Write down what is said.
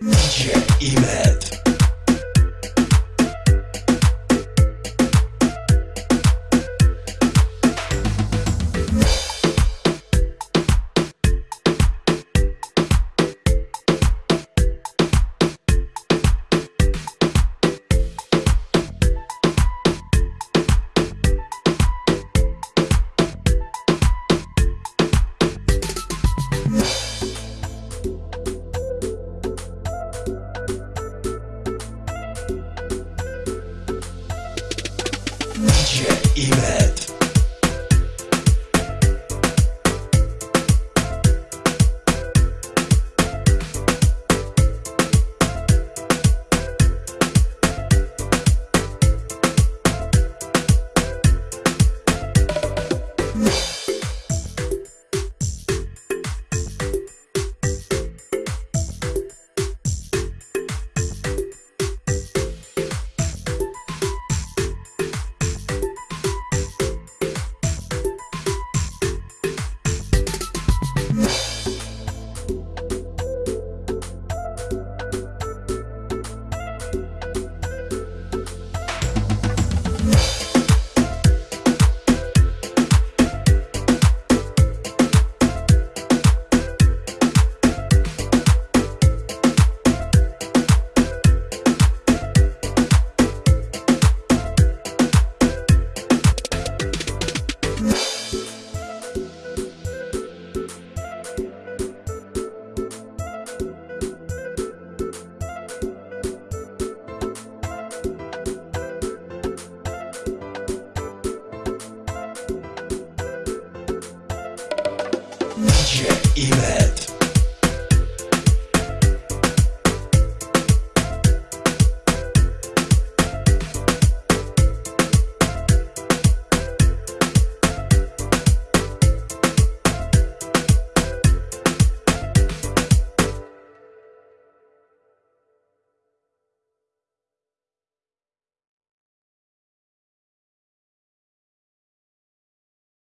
DJ Imed. DJ Check i